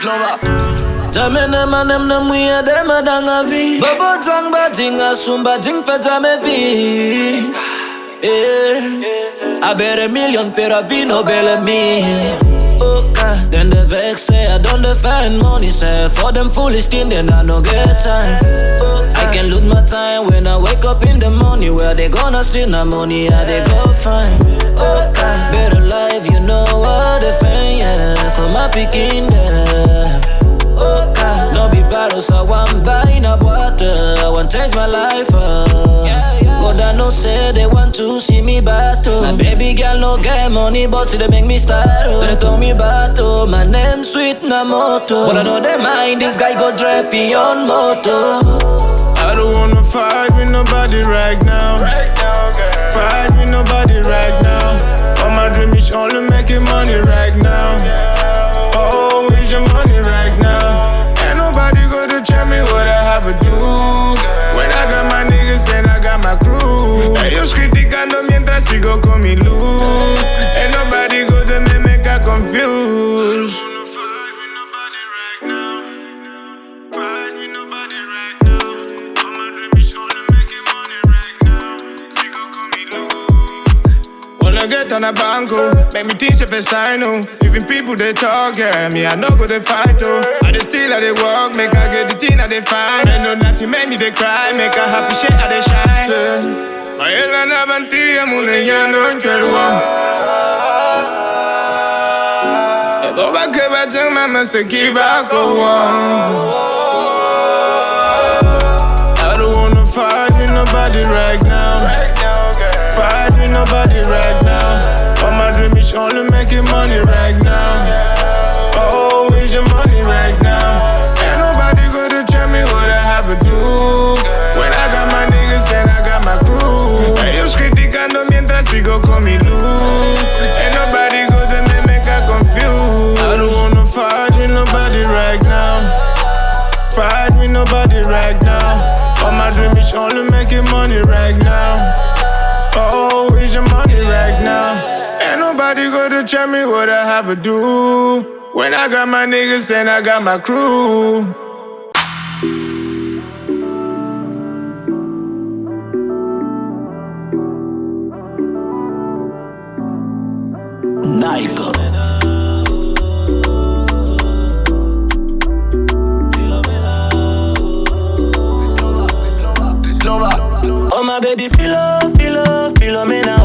Slova. Manem na de madanga vi Bobo tang ba me vi eh. I bet a million per a vino belle. Then the vex say I don't defend money say For them foolish thing then I no get time. I can lose my time when I wake up in the morning Where they gonna steal my money how they go find Okay. Better life you know what the fan yeah For my picking them Okay. No be battle, so I'm buying a water. I want change my life up. God, I know say they want to see me battle. My baby girl no get money, but they make me start. up. They told me battle, my name sweet na moto. But I know they mind this guy go drop on moto. I don't wanna fight with nobody right now. Fight with nobody right now. Is only making money right now. Always your money right now. Ain't nobody gonna tell me what I have to do. When I got my niggas and I got my crew. Ellos criticando mientras sigo con mi luz. Ain't nobody gonna make I confused. On a banco, make me teach if it's I know. Even people they talk, yeah, me I know go they fight oh. I they still I they walk, make I get the thing I they find. They know nothing make me they cry, make a happy shit I they shine. Yeah. My ella na bantia mule ya no ncherwa. Ebo ba ke ba teng mama se ki ba ko. I don't wanna fight with nobody right now. Fight with nobody right now. All my dream is only making money right now. Always your money right now. Ain't nobody gonna tell me what I have to do. When I got my niggas and I got my crew. Ellos criticando mientras sigo con mi luz. Ain't nobody gonna make me I confused. I don't wanna fight with nobody right now. Fight with nobody right now. All my dream is only making money right now. Tell me what I have to do. When I got my niggas and I got my crew. Nike. Slova. Oh my baby, philo, philo, philomena oh.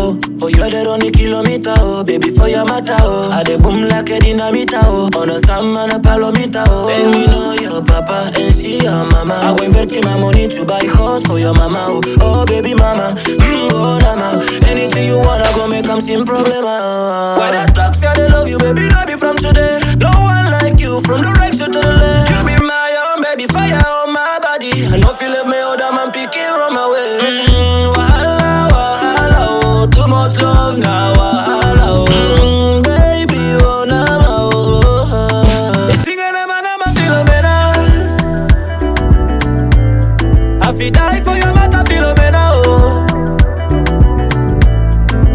For you they run the kilometer oh, baby for your matter oh. I dey boom like a dynamite oh. On a sam and a palomita oh. Baby know your papa and see your mama. I go invest my money to buy horse for your mama oh. Oh baby mama, mm, oh nama. Anything you wanna go make 'em sin problema. Why they talk say they love you, baby? No be from today. No one like you from the right to the left. You be my own baby, fire on my body. I no feel let me other man picking on my way. Mm, wahala, fi die for your matter, Philomena, oh.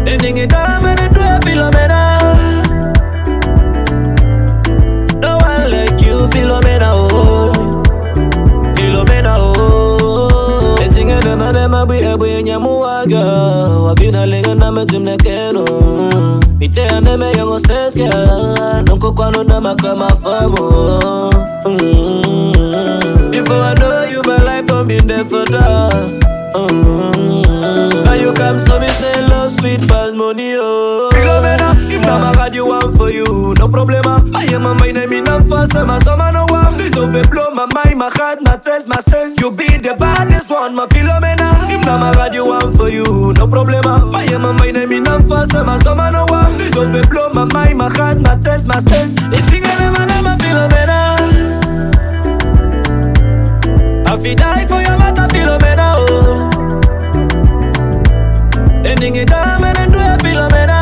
Ending it down, and it do it, Philomena. No one like you, Philomena, oh. Philomena, oh. Etinge nema nema bwe bwe nyamuwaga. Wabina lenga na mejimne keno. Mite ya neme yongo seske. Nonko kwano na makama famo. Mm. Before I know my life there for that. Mm. Now you come, so me say love sweet past money, oh. Philomena, if na my you want for you, no problema. I am a mind, I mean I'm fast, I'm a summer no one. This over blow my mind, my heart, my taste, my sense. You be the baddest one, my Philomena. If na my you want for you, no problema. I am a mind, I mean I'm fast, I'm a summer no one. This over blow my mind, my heart, my taste, my sense. It's singing, I'm a Philomena. I fi die It down, and then do a Philomena.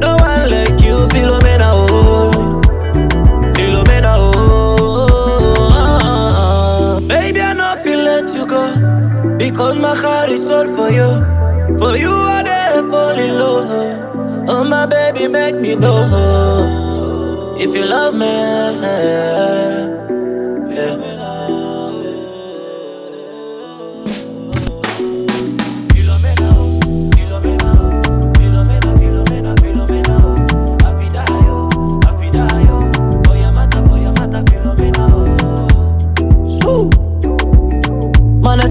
No one like you, Philomena, oh. Philomena, oh. Baby, I know feel let you go. Because my heart is all for you. For you, I dare fall in love. Oh, my baby, make me know. if you love me. Yeah.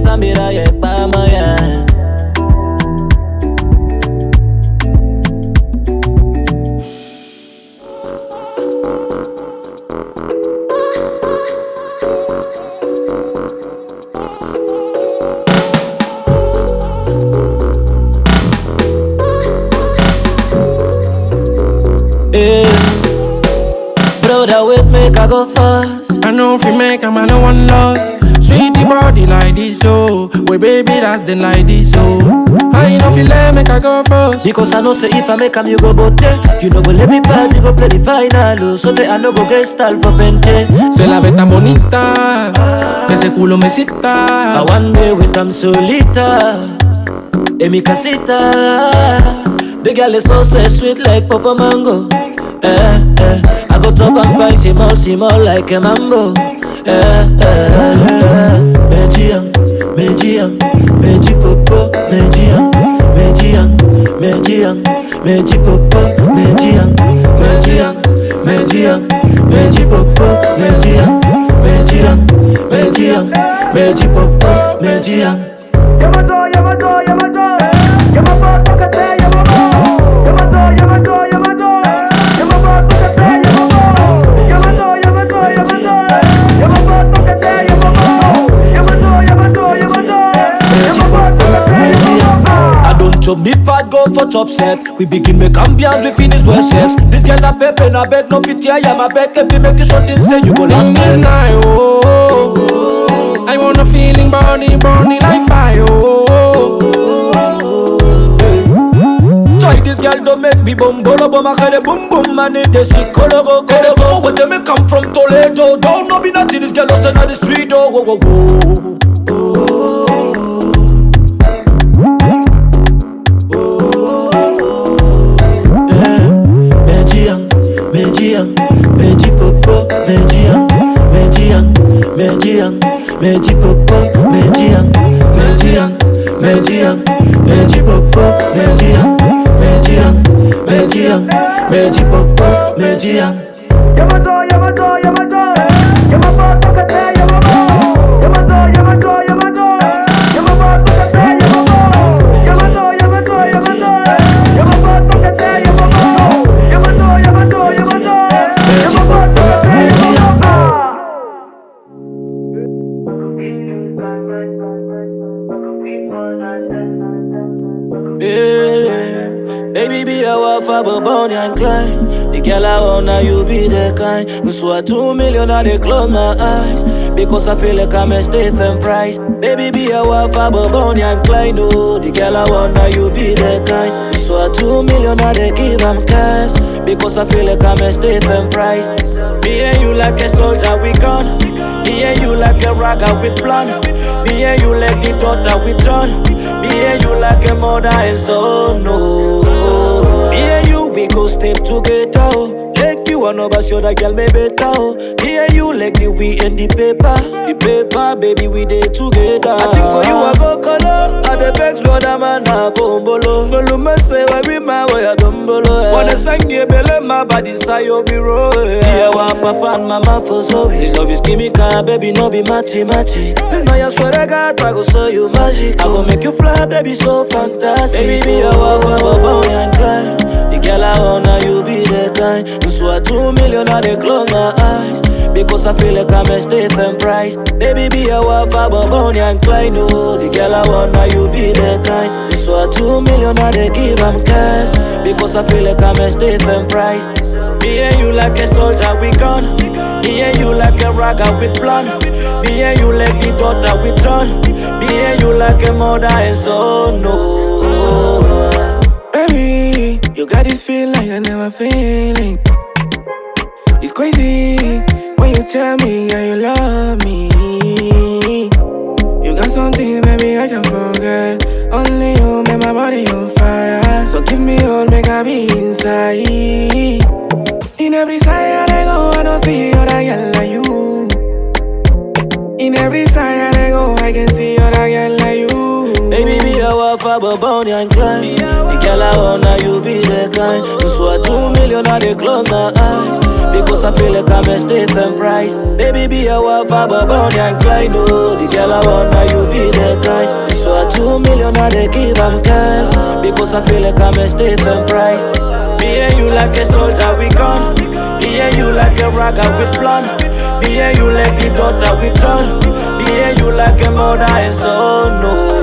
Samira. Yeah. Eh. Brother, wait, make I go first. I know if make a man no one loss. Body like this, oh. Well, baby, that's the like this, oh. I if you let make I go first. Because I know say if I make am you go bote You know go let me bad, you go play the final oh. So that I no go get style for pente Se la ve tan bonita, que ese culo me I cita. one day with them solita En mi casita The girl is so so sweet like Papa Mango eh, eh. I go top and find small, small like a mambo eh, eh, eh. Mejiang, Mejiang, Meji Popo, Mejiang, Mejiang, Mejiang, Meji Popo, Mejiang, Mejiang, Mejiang, Meji Popo, Mejiang, Mejiang, Mejiang, Meji Popo, Mejiang. Chop me part go for top set. We begin make ambiance, we finish well sex. This girl a pepe, na beg no fit here, yeah, my beg if you make it short instead, you go last In this night. night, oh. I want a feeling burning, burning like fire, oh. Try this girl don't make me bum bolo bum I call it boom boom man it they see color go color go Where they me come from Toledo Don't know me nothing this girl lost in the street oh whoa whoa Meji Popo, Mejiang, Mejiang, Mejiang, Meji Popo, Mejiang, Mejiang, Mejiang, Meji Popo, Mejiang. Wafa, and Clyde. The girl I want now, you be the kind. You swear two million, I they close my eyes. Because I feel like I'm a Stephen Price. Baby, be a wafa, but Bonnie and Clyde. No, the girl I want now, you be the kind. You swear two million, I they give them cash. Because I feel like I'm a Stephen Price. Me and you like a soldier, we gone. Me and you like a ragga with plan. Me and you like the daughter with John. Me and you like a mother and son. No. We go step together. Oh. And over show that girl me better. Oh. Me and you like the we and the paper. The paper, baby, we dey together. I think for you I go color. I the begs brother man have bolo. Bolo me say why we my way I don't bolo. Wanna sang ye bele my body say you be roll. Yeah, wa papa and mama for so. This love is chemical, baby, no be mathematic. This now you swear to God, I go show you magic. I go make you fly, baby, so fantastic. Baby, be a wife, I'm a boy and climb. The girl I want now, you be kind. You swear two million, I they close my eyes. Because I feel like I'm a Stephen Price. Baby, be a wife, I'm a Bonnie and Clyde. No, the girl I want now, you be the kind. You swear two million, I they give them cash. Because I feel like I'm a Stephen Price. Me and you like a soldier, we gone. Me and you like a ragga with plan. Me and you like the daughter with John. Me and you like a mother and son. No. You got this feeling I never feeling. It's crazy when you tell me how you love me. You got something, baby, I can forget. Only you make my body on fire. So give me all, make I be inside. In every side I go, I don't see I girl like you. In every side I go, I can see other girl. A wafa, but Bonnie and Clyde. The girl I want, now you be the kind. You swear two million, I they close my eyes. Because I feel like I'm a Stephen Price. Baby, be a wafa, but Bonnie and Clyde. No, the girl I want, now you be the kind. You swear two million, I they give them cash. Because I feel like I'm a Stephen Price. Me and you like a soldier, we gone. Me and you like a ragga with blonde. Me and you like the daughter with tron. Me and you like a mother and son. No.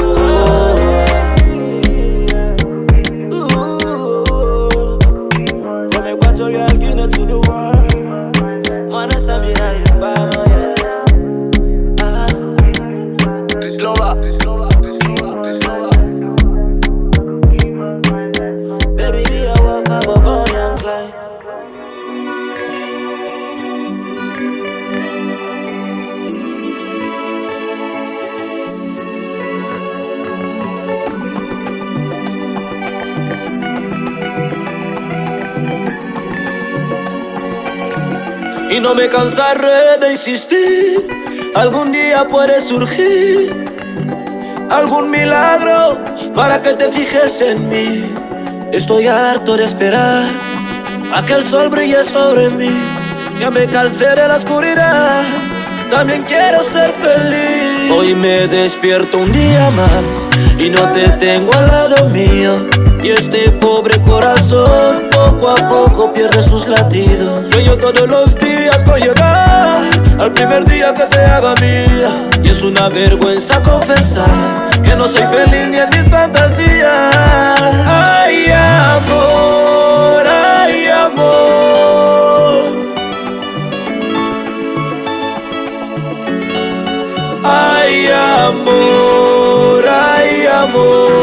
Y no me cansaré de insistir, algún día puede surgir algún milagro para que te fijes en mí. Estoy harto de esperar a que el sol brille sobre mí. Ya me cansé de la oscuridad, también quiero ser feliz. Hoy me despierto un día más y no te tengo al lado mío. Y este pobre corazón poco a poco pierde sus latidos. Sueño todos los días con llegar al primer día que te haga mía. Y es una vergüenza confesar que no soy feliz ni en mis fantasías. Ay, amor, ay, amor. Ay, amor, ay, amor.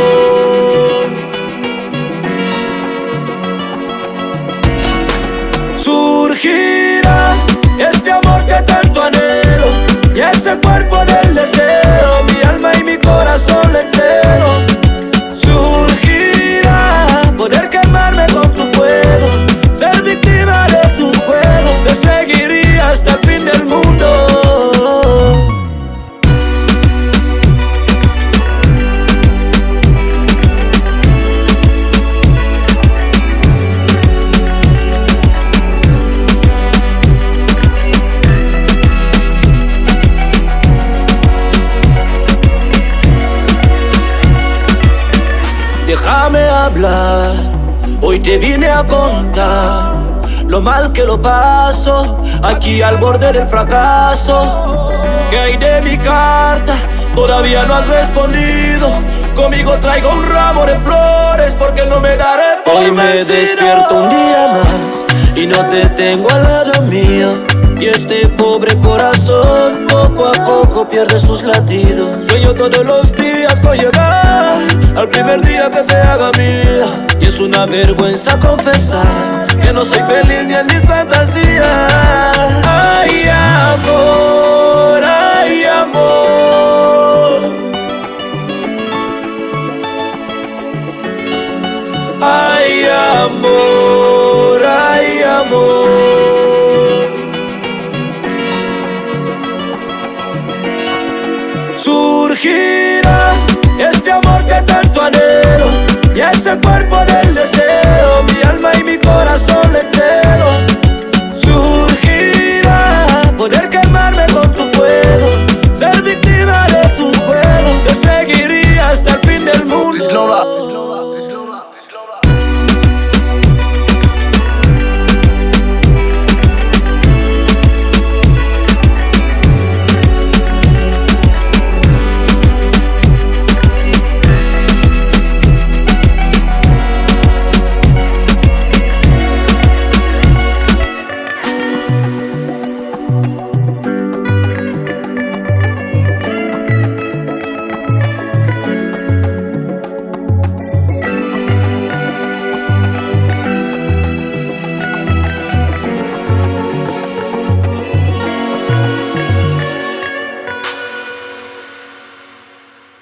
Ese lo mal que lo paso, aquí al borde del fracaso. ¿Qué hay de mi carta? Todavía no has respondido. Conmigo traigo un ramo de flores porque no me daré por Hoy me vencido. despierto un día más y no te tengo al lado mío. Y este pobre corazón poco a poco pierde sus latidos. Sueño todos los días con llegar al primer día que te haga mía. Y es una vergüenza confesar que no soy feliz ni en mis fantasías. Ay, amor, ay, amor. Ay, amor, Surgirá